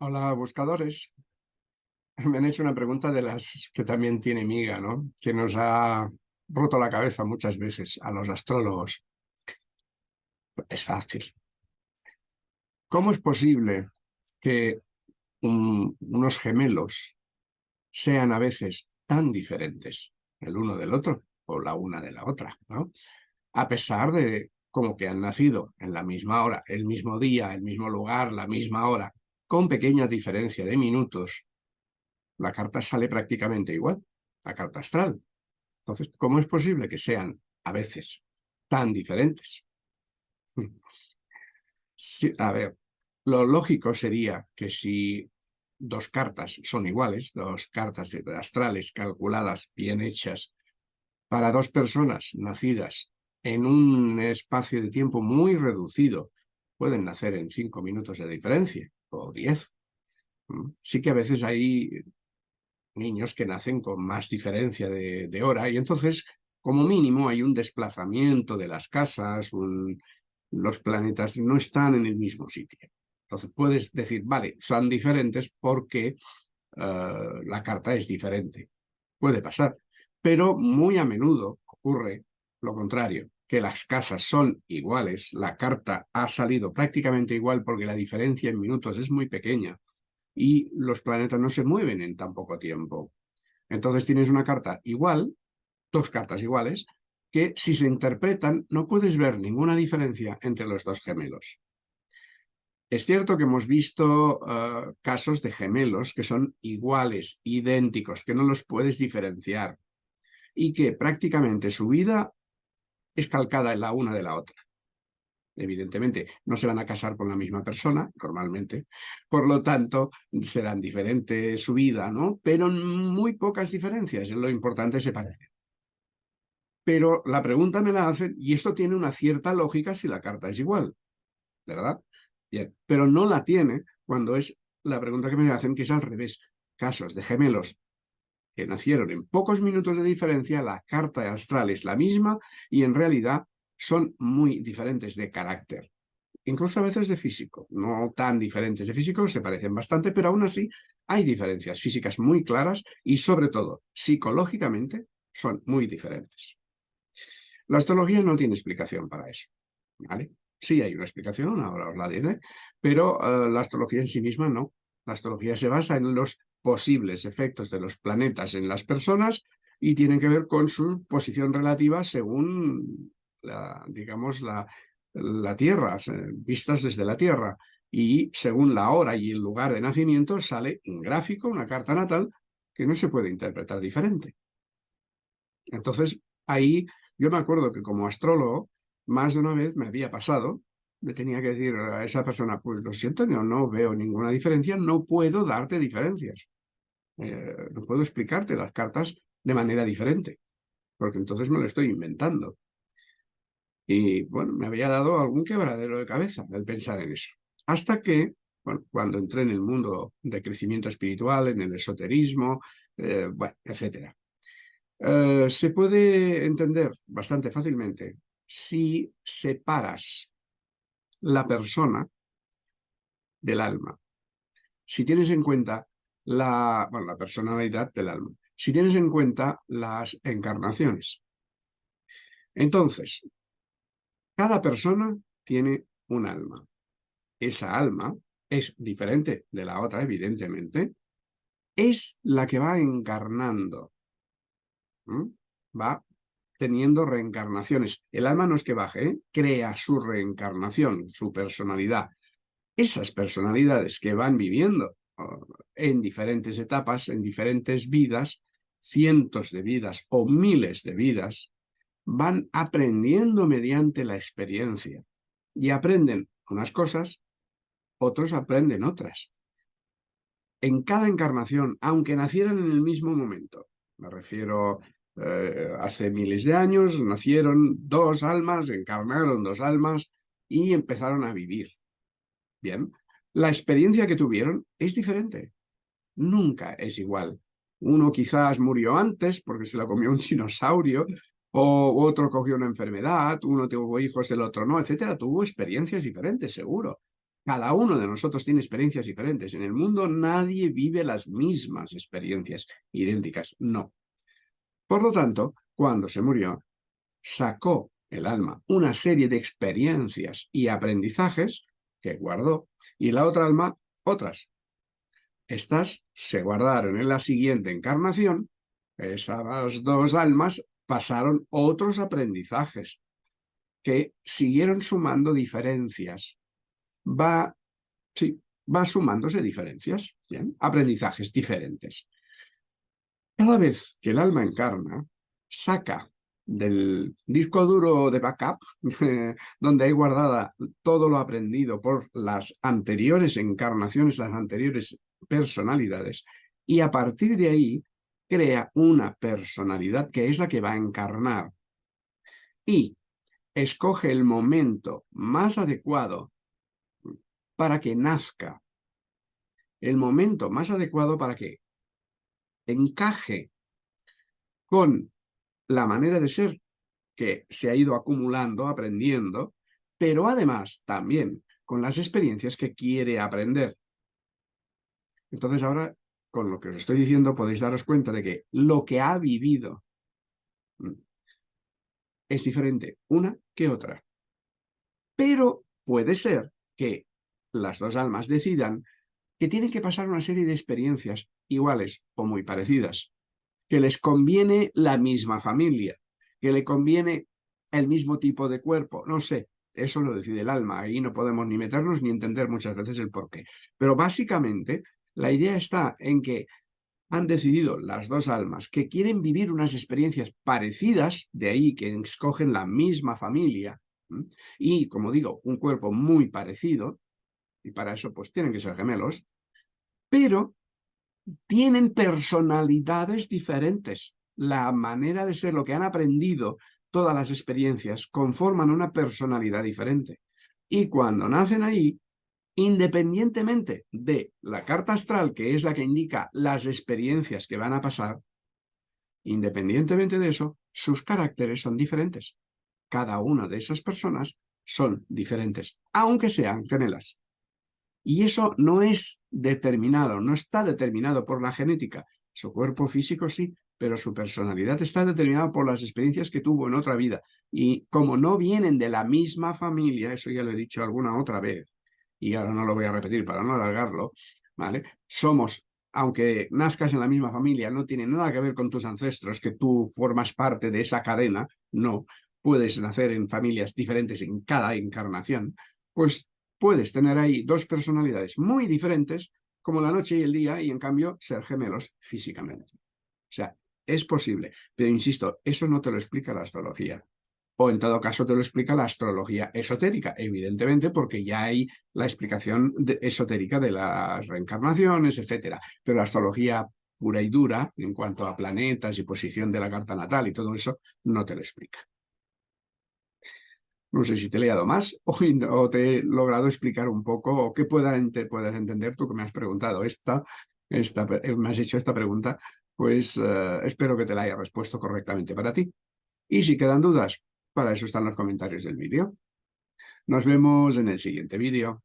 Hola, buscadores. Me han hecho una pregunta de las que también tiene miga, ¿no? Que nos ha roto la cabeza muchas veces a los astrólogos. Es fácil. ¿Cómo es posible que unos gemelos sean a veces tan diferentes el uno del otro o la una de la otra, ¿no? A pesar de como que han nacido en la misma hora, el mismo día, el mismo lugar, la misma hora, con pequeña diferencia de minutos, la carta sale prácticamente igual, la carta astral. Entonces, ¿cómo es posible que sean a veces tan diferentes? a ver, lo lógico sería que si dos cartas son iguales, dos cartas astrales calculadas, bien hechas, para dos personas nacidas en un espacio de tiempo muy reducido, pueden nacer en cinco minutos de diferencia o diez. Mm, sí que a veces hay niños que nacen con más diferencia de, hora y entonces, como mínimo, hay un desplazamiento de las casas, los planetas no están en el mismo sitio. Entonces puedes decir, vale, son diferentes porque eh, la carta es diferente. Puede pasar, pero muy a menudo ocurre lo contrario que las casas son iguales, la carta ha salido prácticamente igual porque la diferencia en minutos es muy pequeña y los planetas no se mueven en tan poco tiempo. Entonces tienes una carta igual, dos cartas iguales, que si se interpretan no puedes ver ninguna diferencia entre los dos gemelos. Es cierto que hemos visto eh, casos de gemelos que son iguales, idénticos, que no los puedes diferenciar y que prácticamente su vida es calcada la una de la otra. Evidentemente, no se van a casar con la misma persona, normalmente, por lo tanto, serán diferentes su vida, ¿no? Pero muy pocas diferencias, lo importante se parece. Pero la pregunta me la hacen, y esto tiene una cierta lógica si la carta es igual, ¿verdad? Bien, pero no la tiene cuando es la pregunta que me hacen, que es al revés. Casos de gemelos que nacieron en pocos minutos de diferencia, la carta astral es la misma y en realidad son muy diferentes de carácter. Incluso a veces de físico, no tan diferentes de físico, se parecen bastante, pero aún así hay diferencias físicas muy claras y sobre todo psicológicamente son muy diferentes. La astrología no tiene explicación para eso. ¿vale? Sí hay una explicación, ahora os la diré, pero eh, la astrología en sí misma no. La astrología se basa en los posibles efectos de los planetas en las personas y tienen que ver con su posición relativa según, la, digamos, la, la Tierra, vistas desde la Tierra. Y según la hora y el lugar de nacimiento sale un gráfico, una carta natal, que no se puede interpretar diferente. Entonces, ahí yo me acuerdo que como astrólogo, más de una vez me había pasado le tenía que decir a esa persona, pues lo siento, no, no veo ninguna diferencia, no puedo darte diferencias. Eh, no puedo explicarte las cartas de manera diferente, porque entonces me lo estoy inventando. Y bueno, me había dado algún quebradero de cabeza el pensar en eso. Hasta que, bueno, cuando entré en el mundo de crecimiento espiritual, en el esoterismo, eh, etc. Eh, se puede entender bastante fácilmente si separas la persona del alma. Si tienes en cuenta la, la personalidad del alma, si tienes en cuenta las encarnaciones. Entonces, cada persona tiene un alma. Esa alma es diferente de la otra, evidentemente, es la que va encarnando. Va teniendo reencarnaciones. El alma no es que baje, ¿eh? crea su reencarnación, su personalidad. Esas personalidades que van viviendo en diferentes etapas, en diferentes vidas, cientos de vidas o miles de vidas, van aprendiendo mediante la experiencia. Y aprenden unas cosas, otros aprenden otras. En cada encarnación, aunque nacieran en el mismo momento, me refiero eh, hace miles de años nacieron dos almas, encarnaron dos almas y empezaron a vivir. Bien, la experiencia que tuvieron es diferente. Nunca es igual. Uno quizás murió antes porque se la comió un dinosaurio, o otro cogió una enfermedad, uno tuvo hijos, el otro no, etcétera. Tuvo experiencias diferentes, seguro. Cada uno de nosotros tiene experiencias diferentes. En el mundo nadie vive las mismas experiencias idénticas. No. Por lo tanto, cuando se murió, sacó el alma una serie de experiencias y aprendizajes que guardó, y la otra alma otras. Estas se guardaron en la siguiente encarnación, esas dos almas pasaron otros aprendizajes que siguieron sumando diferencias. Va, sí, va sumándose diferencias, aprendizajes diferentes. Cada vez que el alma encarna, saca del disco duro de backup, donde hay guardada todo lo aprendido por las anteriores encarnaciones, las anteriores personalidades, y a partir de ahí crea una personalidad que es la que va a encarnar. Y escoge el momento más adecuado para que nazca, el momento más adecuado para que encaje con la manera de ser que se ha ido acumulando, aprendiendo, pero además también con las experiencias que quiere aprender. Entonces ahora, con lo que os estoy diciendo, podéis daros cuenta de que lo que ha vivido mm, es diferente una que otra. Pero puede ser que las dos almas decidan que tienen que pasar una serie de experiencias iguales o muy parecidas que les conviene la misma familia, que le conviene el mismo tipo de cuerpo, no sé, eso lo decide el alma, ahí no podemos ni meternos ni entender muchas veces el porqué. Pero básicamente la idea está en que han decidido las dos almas que quieren vivir unas experiencias parecidas, de ahí que escogen la misma familia, y como digo, un cuerpo muy parecido, y para eso pues tienen que ser gemelos, pero tienen personalidades diferentes. La manera de ser, lo que han aprendido, todas las experiencias, conforman una personalidad diferente. Y cuando nacen ahí, independientemente de la carta astral, que es la que indica las experiencias que van a pasar, independientemente de eso, sus caracteres son diferentes. Cada una de esas personas son diferentes, aunque sean gemelas. Y eso no es determinado, no está determinado por la genética. Su cuerpo físico sí, pero su personalidad está determinada por las experiencias que tuvo en otra vida. Y como no vienen de la misma familia, eso ya lo he dicho alguna otra vez, y ahora no lo voy a repetir para no alargarlo, ¿vale? Somos, aunque nazcas en la misma familia, no tiene nada que ver con tus ancestros, que tú formas parte de esa cadena, no, puedes nacer en familias diferentes en cada encarnación, pues puedes tener ahí dos personalidades muy diferentes, como la noche y el día, y en cambio ser gemelos físicamente. O sea, es posible, pero insisto, eso no te lo explica la astrología. O en todo caso te lo explica la astrología esotérica, evidentemente porque ya hay la explicación esotérica de las reencarnaciones, etcétera. Pero la astrología pura y dura, en cuanto a planetas y posición de la carta natal y todo eso, no te lo explica. No sé si te he leído más o, te he logrado explicar un poco o qué pueda puedas entender tú que me has preguntado esta, esta, eh, me has hecho esta pregunta, pues eh, espero que te la haya respuesto correctamente para ti. Y si quedan dudas, para eso están los comentarios del vídeo. Nos vemos en el siguiente vídeo.